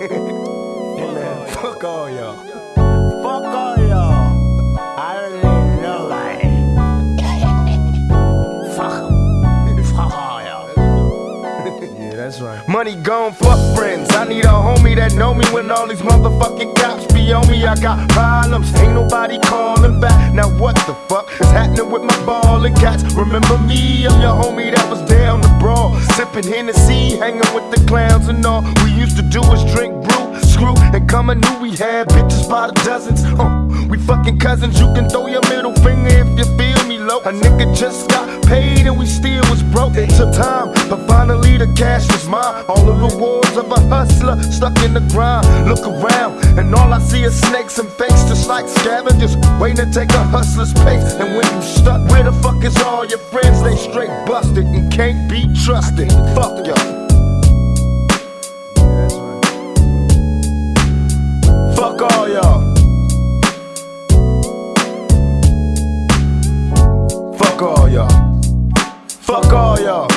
man, fuck all y'all. Fuck all y'all. I don't need nobody. fuck 'em. Fuck all y'all. Yeah, that's right. Money gone, fuck friends. I need a homie that know me when all these motherfucking cops be on me. I got problems, ain't nobody calling back. Now what the fuck with my ball and cats? Remember me, I'm your homie that was down the brawl. Sipping Hennessy, hanging with the clowns and all. We used to do is drink brew, screw, and come and knew we had bitches by the dozens. Uh, we fucking cousins, you can throw your middle finger if you feel me low. A nigga just got paid and we still was broke. It took time, but finally the cash was mine. All the rewards of a hustler stuck in the grind. Look around, and all I see snakes and fakes, just like scavengers waiting to take a hustler's pace. And when you stuck, where the fuck is all your friends? They straight busted and can't be trusted. Fuck y'all. Fuck all y'all. Fuck all y'all. Fuck all y'all.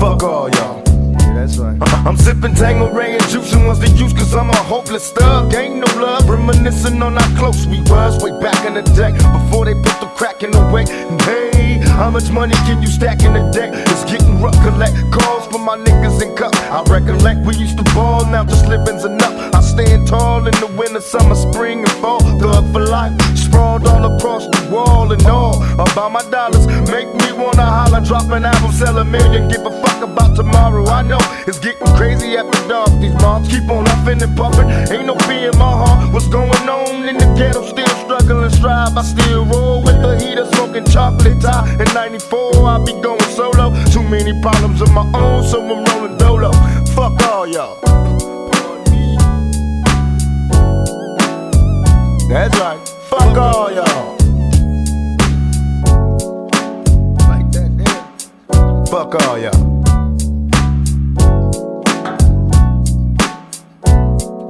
Fuck all y'all. That's right. I'm sipping Tanqueray and juicing was the use cause I'm a hopeless thug. Ain't no love, reminiscing on how close we was way back in the day before they put the crack in the way. And hey, how much money can you stack in the day? Recollect we used to ball, now just living's enough. I stand tall in the winter, summer, spring, and fall. Thug for life, sprawled all across the wall and all about my dollars. Make me wanna holler, drop an album, sell a million, give a fuck about tomorrow. I know it's getting crazy after dark. These moms keep on huffing and puffing. Ain't no fear in my heart. What's going on in the ghetto? Still struggling, strive. I still roll with the heater, smoking chocolate Thai. In '94, I be going solo. Too many problems of my own, so I'm rolling Oh, y'all. That's right. Fuck all y'all. Like that. Fuck all y'all.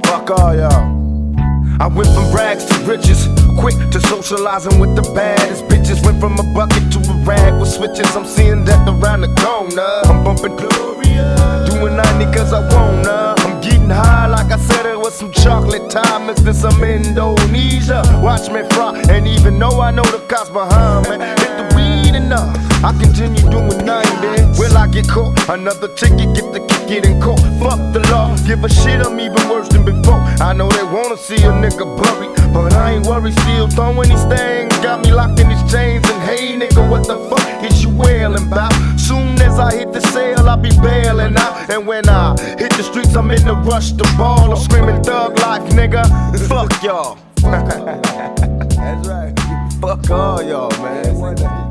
Fuck all y'all. I went from rags to riches, quick to socializing with the baddest bitches. Went from a bucket to a rag with switches. I'm seeing death around the corner. I'm bumping Gloria, doing 90 cause I wanna. Some chocolate time mixed in some Indonesia. Watch me fry, and even though I know the cops behind me, hit the weed enough. I continue doing 90. Will I get caught? Another ticket, get the kick in court. Fuck the law, give a shit, I'm even worse than before. I know they wanna see a nigga buried, but I ain't worried, still throwing these things. Got me locked in these chains, and hey nigga, what the fuck is you wailing about? Soon as I hit the sale, I'll be bailing out. And when I hit the streets, I'm in the rush to ball. I'm screaming thug life, nigga. Fuck y'all. That's right. Fuck all y'all, man.